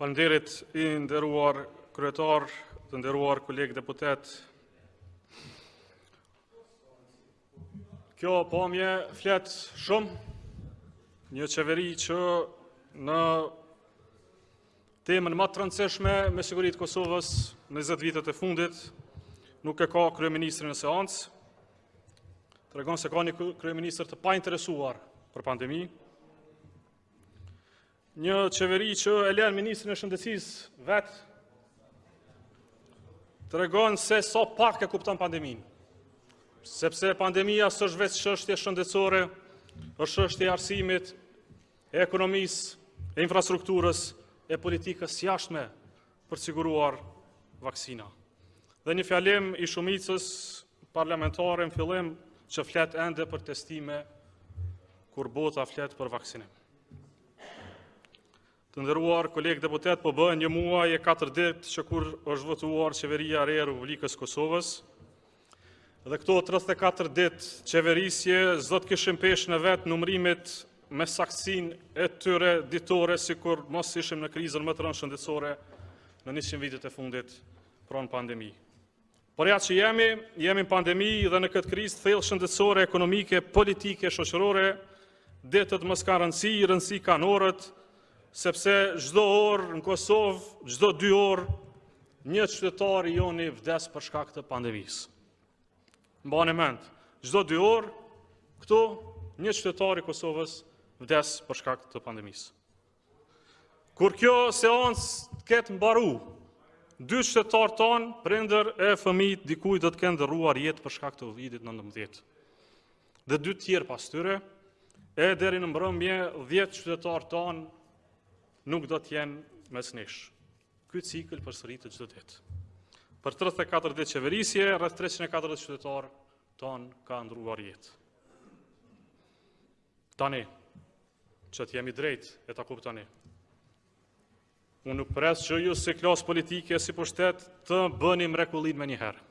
Falënderit i nderuar kryetar, të nderuar kolegë deputetë. Kjo pamje flet shumë një qeveri që në Temën më të rëndësishme me siguri të Kosovës në 20 vitet e fundit nuk e ka kryeministrin në seancë. Tregon se ka një kryeministër të painteresuar për pandemi. Një qeveri që e lën ministrin e shëndetësisë vet tregon se sa pak e kupton pandeminë sepse pandemia s'është veç çështje shëndetësore, është çështje e arsimit, e ekonomisë, e infrastrukturës, e politikës jashtme për të siguruar vaksina. Dhe një fjalim i shumicës parlamentare në fillim që flet ende për testime kur bota flet për vaksinim. Të nderuar, kolegë deputetë, po bëhen një muaj e katër ditë që kur është votuar qeveria e re e Republikës së Kosovës, Dhe këto 34 ditë qeverisje, s'do të kishin peshë në vete numërimit me saktësinë e tyre ditore, sikur mos ishim në krizën më të rëndë shëndetësore në 100 vitet e fundit pra në pandemi. Por ja që jemi, jemi në pandemi dhe në këtë krizë të thellë shëndetësore, ekonomike, politike, shoqërore, ditët më s'kanë rëndësi, rëndësi kanë orët, Sepse çdo orë në Kosovë, çdo dy orë, një qytetar i joni vdes për shkak të pandemisë. Mbani mend, çdo dy orë këtu një qytetar i Kosovës vdes për shkak të pandemisë. Kur kjo seancë të ketë mbaru, dy qytetarë tanë, prindër e fëmijë të dikujt do të kenë ndërruar jetë për shkak të Covidit-19. dhe dy tjerë pas tyre, e deri në mbrëmje 10 qytetarë tanë nuk do të jenë mes nesh. Ky cikël përsëritet çdo ditë. Për 34 ditë qeverisje, rreth 340 qytetarë tanë kanë ndërruar jetë. Tani, që të jemi drejt e ta kuptoni. Unë nuk pres që ju si klasë politike, si pushtet, të bëni mrekullinë menjëherë.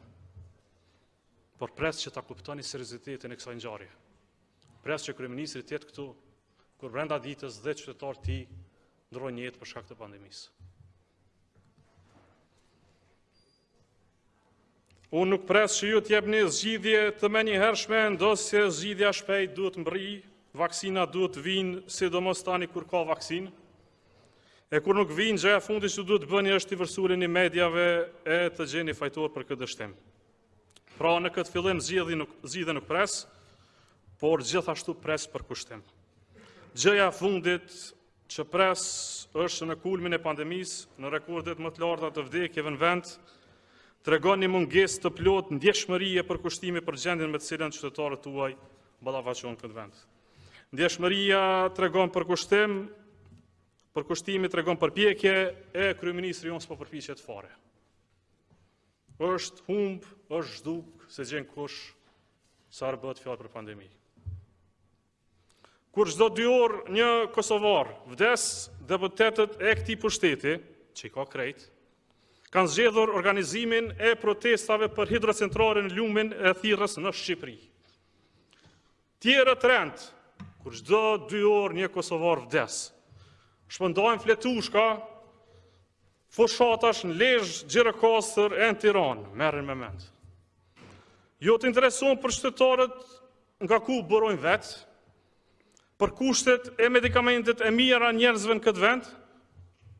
Por pres që ta kuptoni seriozitetin e kësaj ngjarje. Pres që kryeministri të jetë këtu kur brenda ditës dhjetë qytetarë të tij ndërrojnë jetë për shkak të pandemisë. Unë nuk pres që ju të jepni zgjidhje të menjëhershme, ndonëse zgjidhja shpejt duhet të mbrrijë, vaksina duhet të vijnë, sidomos tani kur ka vaksinë. E kur nuk vijnë, gjëja e fundit që duhet të bëni është t'i vërsuleni mediave e të gjeni fajtor për këtë dështim. Pra në këtë fillim zgjidhje nuk, zgjidhje nuk pres, por gjithashtu pres përkushtim. Gjëja e fundit që pres është në kulmin e pandemisë, në rekordet më të larta të vdekjeve në vend, tregoni mungesë të plotë ndjeshmërie e përkushtimi për gjendjen me të cilën qytetarët tuaj ballafaqohen në këtë vend. Ndjeshmëria tregon përkushtim, përkushtimi tregon përpjekje e kryeministri jonë s'po përpiqet fare. Është humb, është zhduk, s'e gjen kush sa herë bëhet fjallë për pandemi. Kur çdo dy orë një Kosovar vdes deputetët e këtij pushteti, që i ka krejt, kanë zgjedhur organizimin e protestave për hidrocentrale në lumin e Thirrës në Shqipëri. Tjerët rendin, kur çdo dy orë një Kosovar vdes, shpërndajnë fletushka Fushatash në Lezhë, Gjirokastër e në Tiranë, merreni me mend. Jo të interesohen për qytetarët nga ku burojnë vetë, për kushtet e medikamentet e mijëra njerëzve në këtë vend,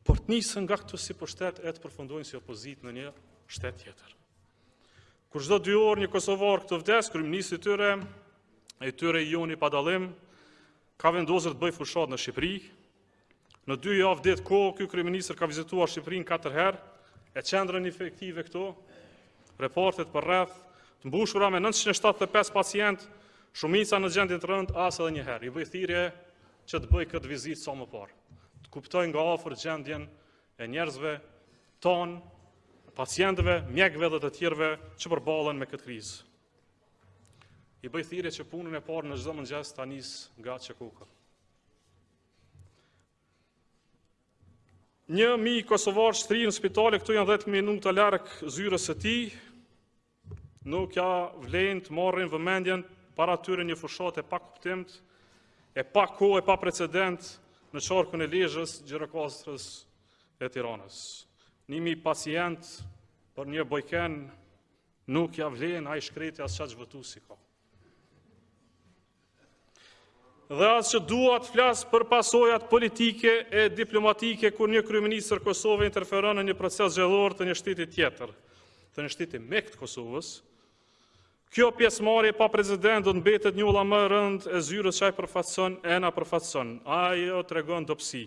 por të nisen nga këtu si pushtet e të përfundojnë si opozitë në një shtet tjetër. Kur çdo dy orë një Kosovar këtu vdes, kryeministri i tyre, i tyre i joni pa dallim, ka vendosur të bëjë fushatë në Shqipëri, Në dy javë ditë kohë, ky kryeministër ka vizituar Shqipërinë katër herë, e qendrën infektive këtu, repartet përreth, të mbushura me 975 pacientë, shumica në gjendje të rëndë, as edhe një herë. I bëj thirrje që të bëjë këtë vizitë sa më parë. Të kuptojë nga afër gjendjen e njerëzve tonë, pacientëve, mjekëve dhe të tjerëve që përballen me këtë krizë. I bëj thirrje që punën e parë në çdo mëngjes ta nisë nga QKUK-ja. Një mijë kosovarë shtrirë në spitale, këtu janë 10 minuta larg zyrës së tij. Nuk ia vlen të marrin vëmendjen para tyre një fushatë e pakuptimtë, e pakohë e paprecedent në qarkun e Lezhës, Gjirokastrës e Tiranës. Një mijë pacientë për një Bojken nuk ia vlen ai i shkreti as çaq vota s'i ka. Dhe as që dua të flas për pasojat politike e diplomatike kur një kryeministër Kosove interferon në një proces zgjedhor të një shteti tjetër, të një shteti mik të Kosovës. Kjo pjesëmarrje pa precedent do të mbetet njolla më e rëndë e zyrës që ai përfaqëson e na përfaqëson. Ajo tregon dobësi.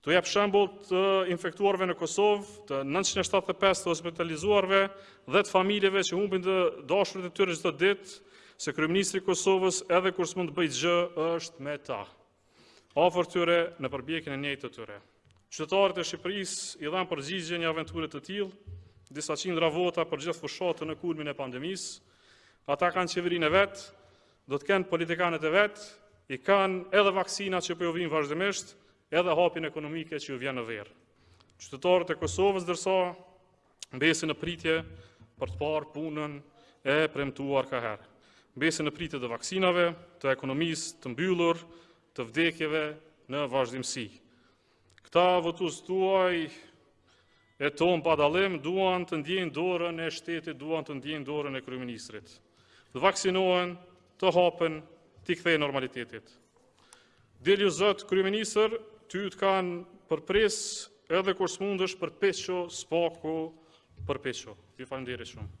T'u japë shembull të infektuarve në Kosovë, të 975 të hospitalizuarve dhe të familjeve që humbin të dashurit e tyre çdo ditë, se kryeministri i Kosovës edhe kur s'mund të bëjë gjë është me ta. Afër tyre në përpjekjen e njëjtë të tyre. Qytetarët e Shqipërisë i dhanë përgjigje një aventure të tillë, disa qindra vota për gjithë fushatën në kulmin e pandemisë. Ata kanë qeverinë e vet, do të kenë politikanët e vet, i kanë edhe vaksinat që po ju vijnë vazhdimisht, edhe hapjen ekonomike që ju vjen në verë. Qytetarët e Kosovës ndërsa mbesin në pritje për të parë punën e premtuar kaherë. Mbesin në pritje të vaksinave, të ekonomisë të mbyllur, të vdekjeve në vazhdimësi. Këta votues tuaj e tanë pa dallim duan të ndiejnë dorën e shtetit, duan të ndiejnë dorën e kryeministrit. Të vaksinohen, të hapen, t'i kthehen normalitetit. Dilu zot kryeministër, ty të kanë për shpresë edhe kur s'mundesh përpiqu, së paku, përpiqu. Ju faleminderit shumë.